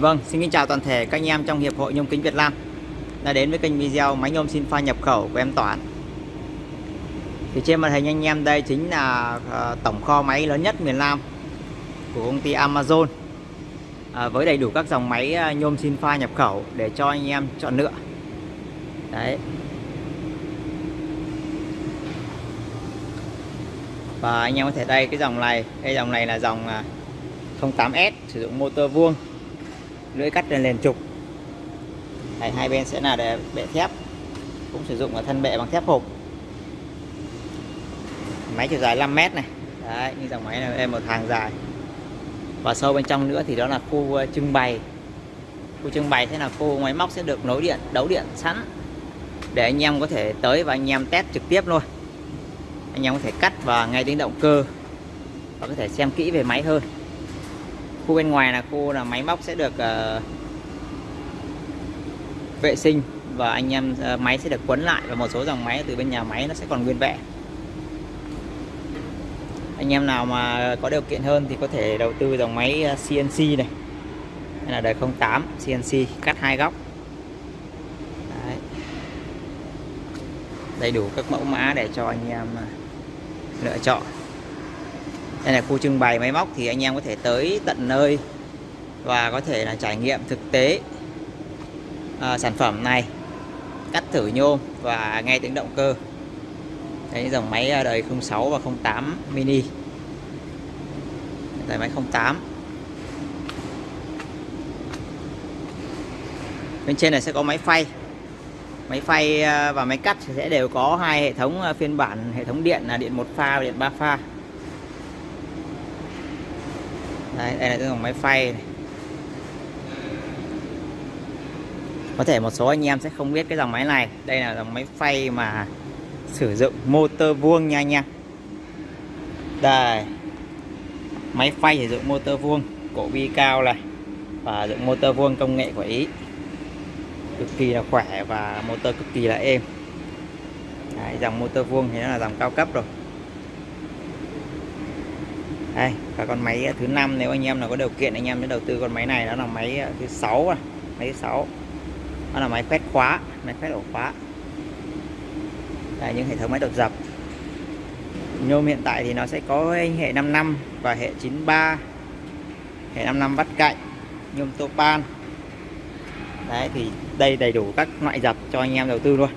Vâng, xin kính chào toàn thể các anh em trong Hiệp hội Nhôm Kính Việt Nam đã đến với kênh video máy nhôm xin pha nhập khẩu của em toản Thì trên màn hình anh em đây chính là ờ, tổng kho máy lớn nhất miền Nam của công ty Amazon à, với đầy đủ các dòng máy ờ, nhôm xin pha nhập khẩu để cho anh em chọn lựa. Đấy. Và anh em có thể đây cái dòng này, cái dòng này là dòng ờ, 08S sử dụng motor vuông lưỡi cắt lên liền trục. Đấy, hai bên sẽ là để bệ thép cũng sử dụng ở thân bệ bằng thép hộp. Máy chiều dài 5 mét này. Đấy, như dòng máy này em một hàng dài. Và sâu bên trong nữa thì đó là khu ờ, trưng bày. Khu trưng bày thế là khu máy móc sẽ được nối điện đấu điện sẵn để anh em có thể tới và anh em test trực tiếp luôn. Anh em có thể cắt và ngay tiếng động cơ và có thể xem kỹ về máy hơn khu bên ngoài là khu là máy móc sẽ được uh, vệ sinh và anh em uh, máy sẽ được quấn lại và một số dòng máy từ bên nhà máy nó sẽ còn nguyên vẹn. Anh em nào mà có điều kiện hơn thì có thể đầu tư dòng máy ờ, CNC này đây là đời 08 CNC cắt hai góc. Đấy. đầy đủ các mẫu mã để cho anh em lựa chọn đây là khu trưng bày máy móc thì anh em có thể tới tận nơi và có thể là trải nghiệm thực tế à, sản phẩm này. Cắt thử nhôm và nghe tiếng động cơ. Đấy, dòng máy à, đời 06 và 08 mini. Đời máy 08 bên trên này sẽ có máy phay. Máy phay à, và máy cắt sẽ đều có hai hệ thống à, phiên bản hệ thống điện là điện một pha và điện ba pha. Đấy, đây là cái dòng máy phay này. có thể một số anh em sẽ không biết cái dòng máy này. Đây là dòng máy phay mà sử dụng motor vuông nha anh em. Đây. Máy phay sử dụng motor vuông cổ bi cao này và dụng motor vuông công nghệ của Ý. Cực kỳ là khỏe và motor cực kỳ là êm. Đấy, dòng motor vuông thì nó là dòng cao cấp rồi đây, và con máy ờ, thứ năm nếu anh em nào có điều kiện, anh em sẽ đầu tư con máy này. Đó là máy ờ, thứ sáu à, máy thứ sáu. Đó là máy quét khóa, máy quét ổ khóa. Đây, những hệ thống máy đột dập. Nhôm hiện tại thì nó sẽ có hệ 5 năm và hệ 93 hệ 5 năm cạnh, nhôm topan đấy, thì đây đầy đủ các loại dập cho anh em đầu tư luôn.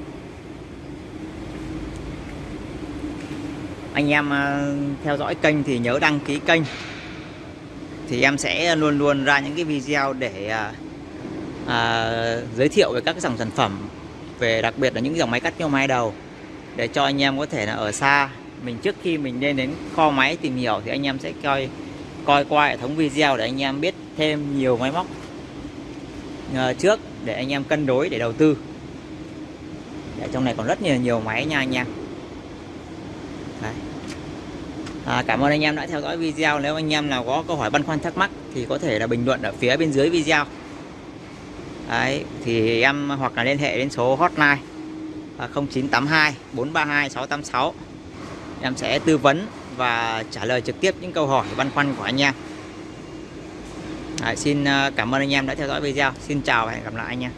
Anh em ờ, theo dõi kênh thì nhớ đăng ký kênh. Thì em sẽ luôn luôn ra những cái video để à, à, giới thiệu về các dòng sản phẩm về đặc biệt là những dòng máy cắt nhôm hai đầu để cho anh em có thể là ở xa. Mình trước khi mình lên đến kho máy tìm hiểu thì anh em sẽ coi coi qua hệ thống video để anh em biết thêm nhiều máy móc trước để anh em cân đối để đầu tư. Để trong này còn rất nhiều nhiều máy nha anh em. Đấy. À, cảm ơn anh em đã theo dõi video. Nếu anh em nào có câu hỏi băn khoăn thắc mắc thì có thể là bình luận ở phía bên dưới video. Đấy, thì em hoặc là liên hệ đến số hotline 0982 432 686 em sẽ tư vấn và trả lời trực tiếp những câu hỏi băn khoăn của anh em. Đấy, xin à, cảm ơn anh em đã theo dõi video. Xin chào và hẹn gặp lại anh em.